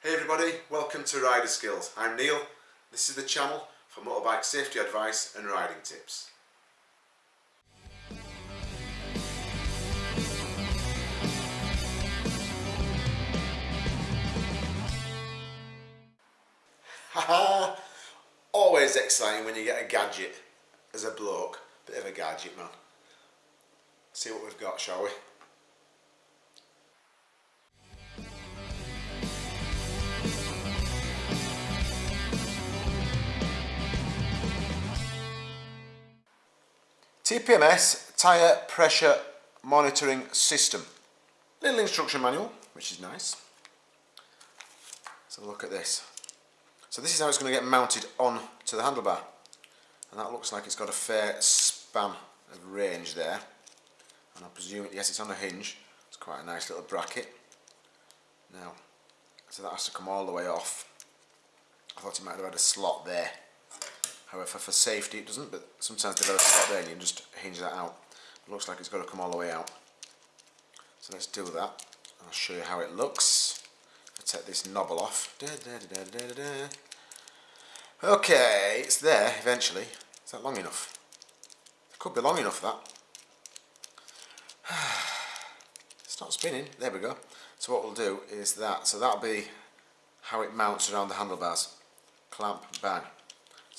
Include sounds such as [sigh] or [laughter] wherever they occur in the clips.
Hey everybody, welcome to Rider Skills. I'm Neil. This is the channel for motorbike safety advice and riding tips. Haha! Always exciting when you get a gadget as a bloke. Bit of a gadget man. See what we've got, shall we? TPMS Tyre Pressure Monitoring System. Little instruction manual, which is nice. So look at this. So this is how it's going to get mounted on to the handlebar. And that looks like it's got a fair span of range there. And I presume, yes it's on a hinge. It's quite a nice little bracket. Now, so that has to come all the way off. I thought it might have had a slot there. However, for safety it doesn't, but sometimes they've got a slot there and you can just hinge that out. It looks like it's got to come all the way out. So let's do that. I'll show you how it looks. I'll take this knobble off. Da, da, da, okay, it's there eventually. Is that long enough? It could be long enough that. [sighs] It's not spinning. There we go. So what we'll do is that. So that'll be how it mounts around the handlebars. Clamp, bang.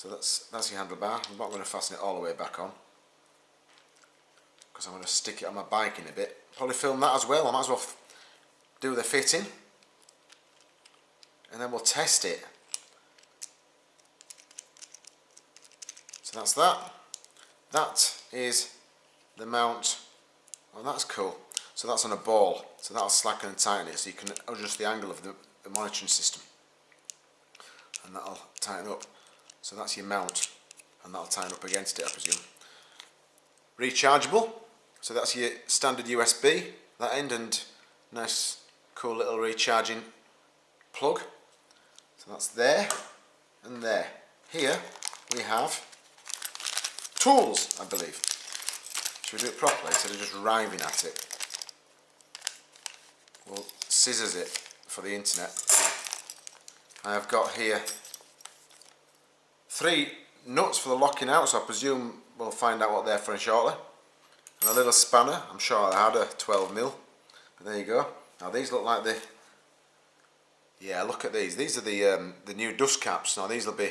So that's, that's your handlebar. I'm not going to fasten it all the way back on because I'm going to stick it on my bike in a bit. Probably film that as well. I might as well do the fitting and then we'll test it. So that's that. That is the mount. Oh, that's cool. So that's on a ball. So that'll slacken and tighten it so you can adjust the angle of the, the monitoring system. And that'll tighten up. So that's your mount and that'll tighten up against it I presume. Rechargeable, so that's your standard USB, that end and nice cool little recharging plug. So that's there and there. Here we have tools I believe. Should we do it properly instead of just riving at it? We'll scissors it for the internet. I have got here Three nuts for the locking out, so I presume we'll find out what they're for shortly. And a little spanner, I'm sure I had a 12 mil. But there you go. Now these look like the... Yeah, look at these. These are the um, the new dust caps. Now these will be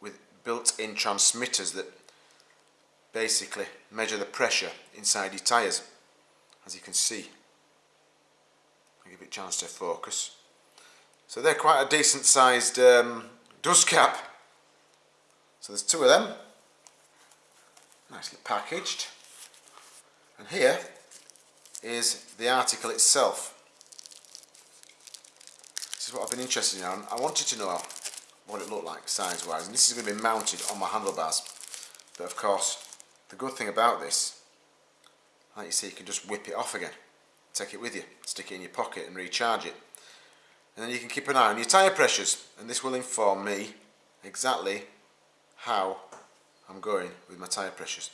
with built-in transmitters that basically measure the pressure inside your tyres. As you can see. I'll give it a chance to focus. So they're quite a decent sized um, dust cap so there's two of them, nicely packaged. And here is the article itself. This is what I've been interested in. I wanted to know what it looked like size-wise, and this is going to be mounted on my handlebars. But of course, the good thing about this, like you see, you can just whip it off again. Take it with you, stick it in your pocket and recharge it. And then you can keep an eye on your tyre pressures, and this will inform me exactly how I'm going with my tyre pressures.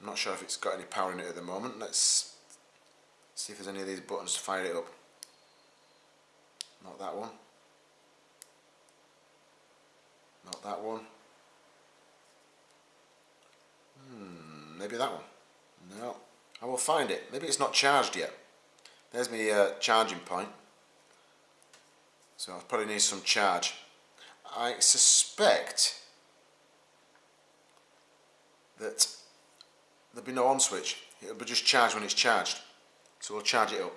I'm not sure if it's got any power in it at the moment. Let's see if there's any of these buttons to fire it up. Not that one. Not that one. Hmm, maybe that one. No, I will find it. Maybe it's not charged yet. There's my uh, charging point. So I probably need some charge. I suspect that there'll be no on switch. It'll be just charged when it's charged. So we'll charge it up.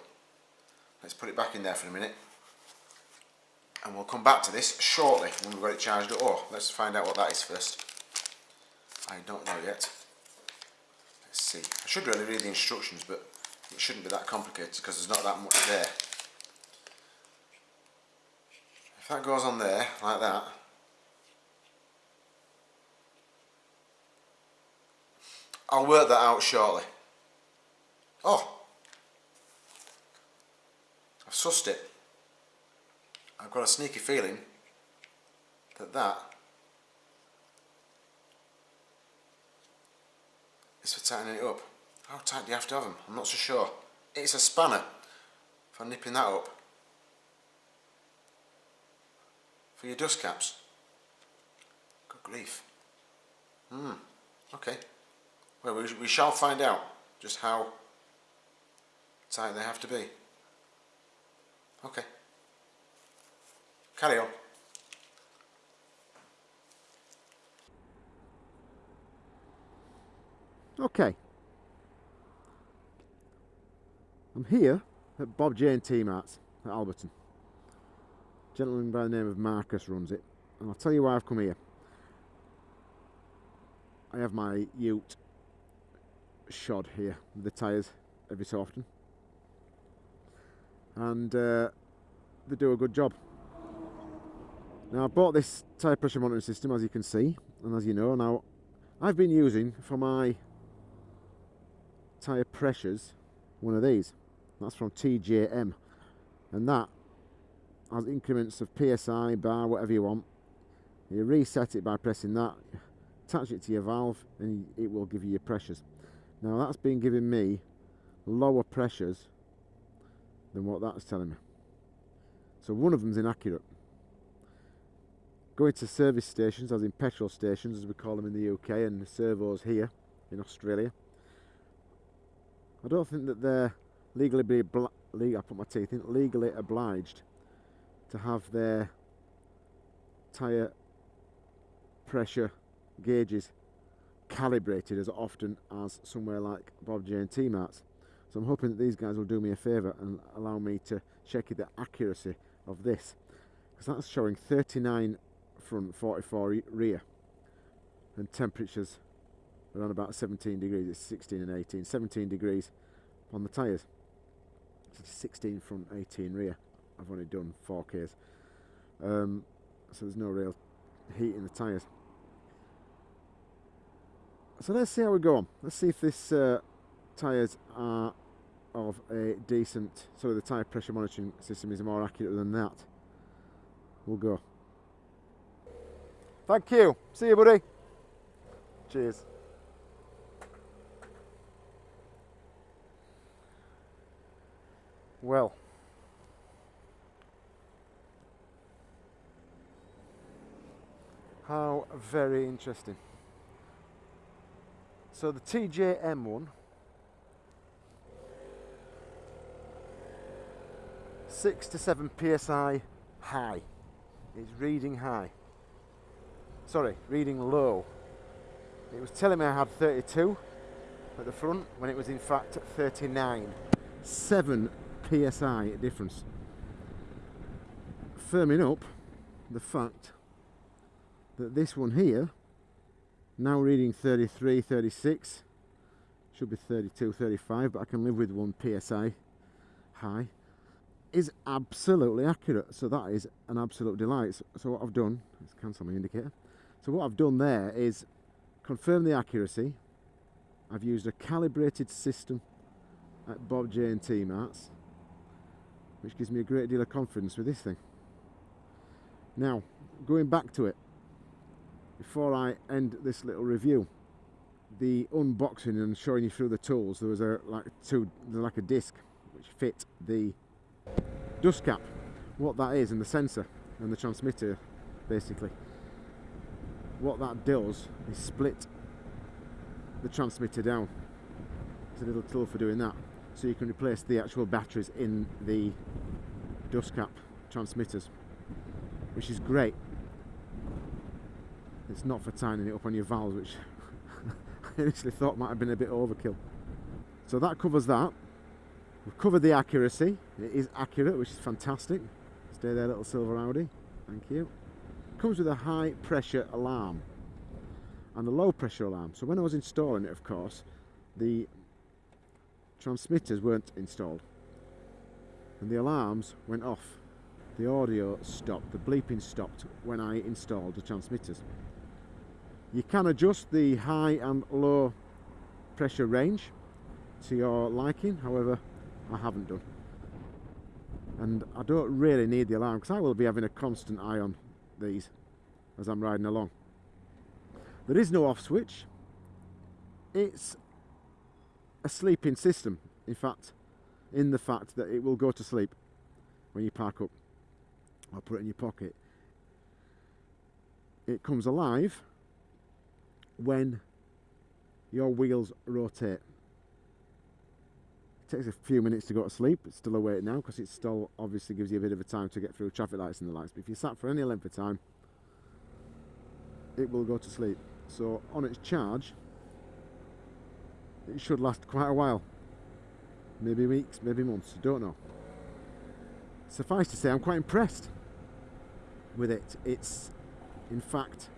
Let's put it back in there for a minute. And we'll come back to this shortly when we've got it charged up. Oh, let's find out what that is first. I don't know yet. Let's see. I should really read the instructions, but it shouldn't be that complicated because there's not that much there. If that goes on there, like that, I'll work that out shortly. Oh, I've sussed it. I've got a sneaky feeling that that is for tightening it up. How tight do you have to have them? I'm not so sure. It's a spanner for nipping that up. for your dust caps. Good grief. Hmm, okay. Well, we, shall find out just how tight they have to be. Okay. Carry on. Okay. I'm here at Bob Jane T Marts at Alberton. A gentleman by the name of Marcus runs it. And I'll tell you why I've come here. I have my ute shod here with the tyres every so often. And uh, they do a good job. Now I bought this tyre pressure monitoring system as you can see and as you know. Now I've been using for my tyre pressures one of these. That's from TJM and that has increments of PSI, bar, whatever you want. You reset it by pressing that attach it to your valve and it will give you your pressures now that's been giving me lower pressures than what that's telling me. So one of them's inaccurate. Going to service stations as in petrol stations as we call them in the UK and servos here in Australia I don't think that they're legally be I put my teeth in legally obliged to have their tyre pressure gauges calibrated as often as somewhere like Bob Jane T-Marts. So I'm hoping that these guys will do me a favour and allow me to check the accuracy of this because that's showing 39 front 44 rear and temperatures around about 17 degrees. It's 16 and 18 17 degrees on the tyres. 16 front 18 rear. I've only done 4Ks um, so there's no real heat in the tyres so let's see how we go on let's see if this uh, tyres are of a decent so the tyre pressure monitoring system is more accurate than that we'll go Thank you. See you, buddy. Cheers. Well. How very interesting. So the TJM one, six to seven psi high. It's reading high sorry, reading low. It was telling me I had 32 at the front when it was in fact 39. 7 psi difference. Firming up the fact that this one here, now reading 33, 36, should be 32, 35, but I can live with 1 psi high, is absolutely accurate. So that is an absolute delight. So what I've done, let's cancel my indicator, so what I've done there is confirm the accuracy. I've used a calibrated system at Bob Jane T-Marts, which gives me a great deal of confidence with this thing. Now, going back to it, before I end this little review, the unboxing and showing you through the tools, there was a like two like a disc which fit the dust cap, what that is, and the sensor and the transmitter, basically what that does is split the transmitter down. It's a little tool for doing that. So you can replace the actual batteries in the dust cap transmitters, which is great. It's not for tightening it up on your valves, which [laughs] I initially thought might have been a bit overkill. So that covers that. We've covered the accuracy. It is accurate, which is fantastic. Stay there, little silver Audi. Thank you comes with a high pressure alarm and a low pressure alarm. So when I was installing it, of course, the transmitters weren't installed and the alarms went off. The audio stopped, the bleeping stopped when I installed the transmitters. You can adjust the high and low pressure range to your liking, however, I haven't done. And I don't really need the alarm because I will be having a constant eye on these as I'm riding along. There is no off switch. It's a sleeping system, in fact, in the fact that it will go to sleep when you park up or put it in your pocket. it comes alive when your wheels rotate. It takes a few minutes to go to sleep. It's still awake now because it still obviously gives you a bit of a time to get through traffic lights and the lights. But if you sat for any length of time, it will go to sleep. So on its charge, it should last quite a while. Maybe weeks, maybe months, don't know. Suffice to say, I'm quite impressed with it. It's, in fact,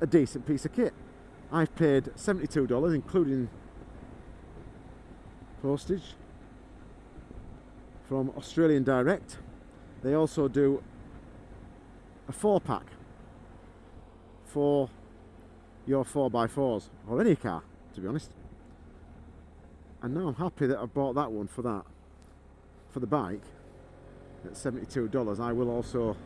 a decent piece of kit. I've paid $72, including postage, from Australian Direct. They also do a four pack for your 4x4s or any car, to be honest. And now I'm happy that I bought that one for that, for the bike at $72. I will also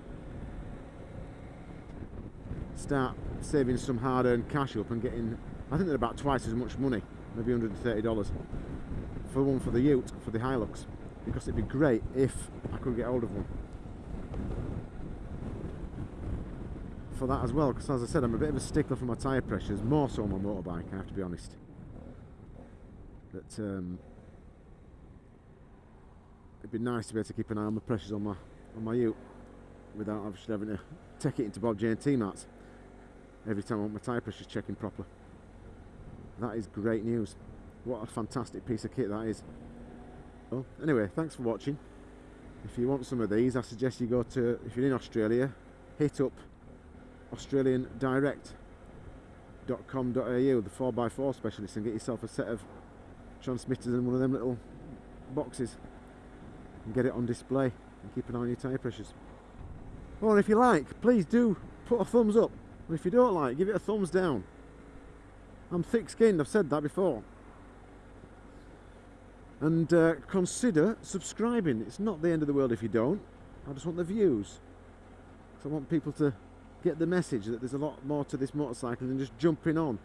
start saving some hard-earned cash up and getting, I think they're about twice as much money, maybe $130 for one for the Ute, for the Hilux, because it'd be great if I could get hold of one. For that as well, because as I said, I'm a bit of a stickler for my tyre pressures, more so on my motorbike, I have to be honest. But um, it'd be nice to be able to keep an eye on the pressures on my on my Ute without obviously having to take it into Bob Jane T-Marts every time I want my tyre pressures checking properly. That is great news. What a fantastic piece of kit that is. Well, anyway, thanks for watching. If you want some of these, I suggest you go to, if you're in Australia, hit up australiandirect.com.au, the 4x4 specialist, and get yourself a set of transmitters in one of them little boxes and get it on display and keep an eye on your tyre pressures. Or if you like, please do put a thumbs up. If you don't like, give it a thumbs down. I'm thick skinned, I've said that before. And uh, consider subscribing. It's not the end of the world if you don't. I just want the views. So I want people to get the message that there's a lot more to this motorcycle than just jumping on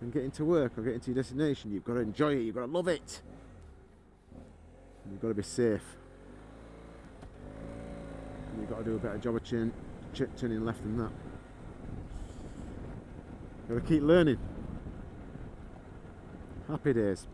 and getting to work or getting to your destination. You've got to enjoy it, you've got to love it. You've got to be safe. And you've got to do a better job of turn, turning left than that. Got to keep learning. Happy days.